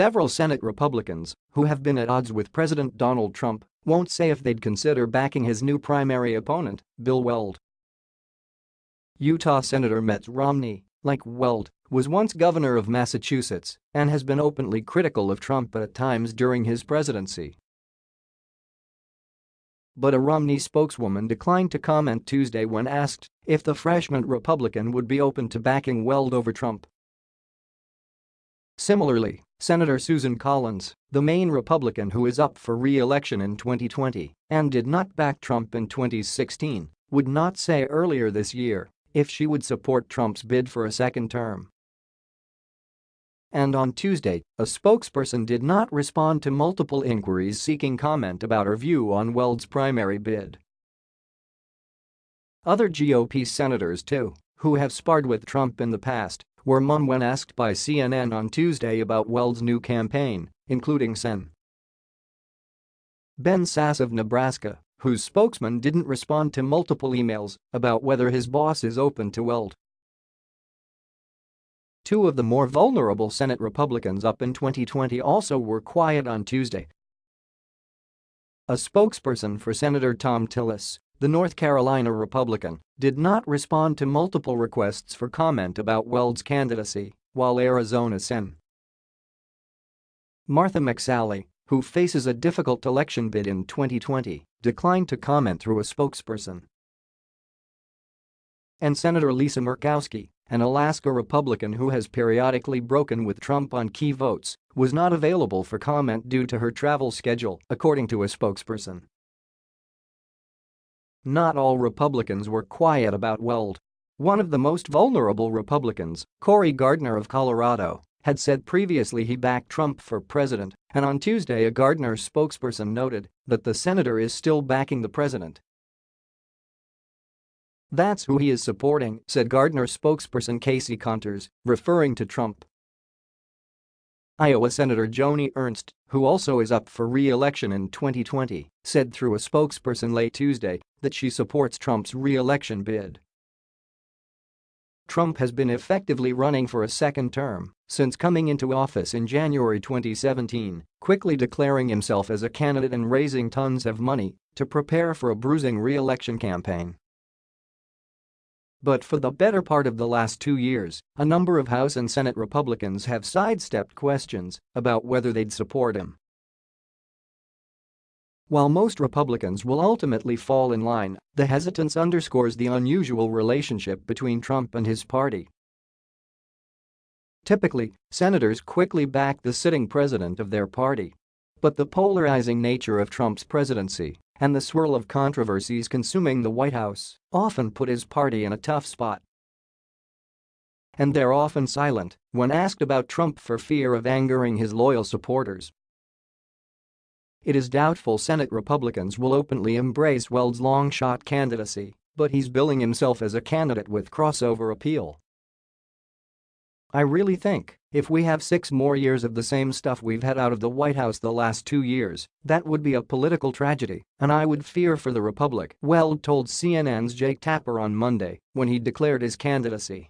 Several Senate Republicans, who have been at odds with President Donald Trump, won't say if they'd consider backing his new primary opponent, Bill Weld. Utah Senator Mitt Romney, like Weld, was once governor of Massachusetts and has been openly critical of Trump at times during his presidency. But a Romney spokeswoman declined to comment Tuesday when asked if the freshman Republican would be open to backing Weld over Trump. Similarly, Senator Susan Collins, the Maine Republican who is up for re-election in 2020 and did not back Trump in 2016, would not say earlier this year if she would support Trump's bid for a second term. And on Tuesday, a spokesperson did not respond to multiple inquiries seeking comment about her view on Weld's primary bid. Other GOP senators, too, who have sparred with Trump in the past, were mum when asked by CNN on Tuesday about Weld's new campaign, including Sen. Ben Sasse of Nebraska, whose spokesman didn't respond to multiple emails about whether his boss is open to Weld. Two of the more vulnerable Senate Republicans up in 2020 also were quiet on Tuesday. A spokesperson for Senator Thom Tillis, the North Carolina Republican, did not respond to multiple requests for comment about Weld's candidacy, while Arizona Sen. Martha McSally, who faces a difficult election bid in 2020, declined to comment through a spokesperson. And Senator Lisa Murkowski, an Alaska Republican who has periodically broken with Trump on key votes, was not available for comment due to her travel schedule, according to a spokesperson. Not all Republicans were quiet about Weld. One of the most vulnerable Republicans, Cory Gardner of Colorado, had said previously he backed Trump for president, and on Tuesday a Gardner spokesperson noted that the senator is still backing the president that's who he is supporting, said Gardner spokesperson Casey Contres, referring to Trump. Iowa Senator Joni Ernst, who also is up for re-election in 2020, said through a spokesperson late Tuesday that she supports Trump's re-election bid. Trump has been effectively running for a second term since coming into office in January 2017, quickly declaring himself as a candidate and raising tons of money to prepare for a bruising re-election campaign. But for the better part of the last two years, a number of House and Senate Republicans have sidestepped questions about whether they'd support him. While most Republicans will ultimately fall in line, the hesitance underscores the unusual relationship between Trump and his party. Typically, senators quickly back the sitting president of their party. But the polarizing nature of Trump's presidency and the swirl of controversies consuming the White House often put his party in a tough spot. And they're often silent when asked about Trump for fear of angering his loyal supporters. It is doubtful Senate Republicans will openly embrace Weld's long-shot candidacy, but he's billing himself as a candidate with crossover appeal. I really think, if we have six more years of the same stuff we've had out of the White House the last two years, that would be a political tragedy, and I would fear for the Republic, Weld told CNN's Jake Tapper on Monday when he declared his candidacy.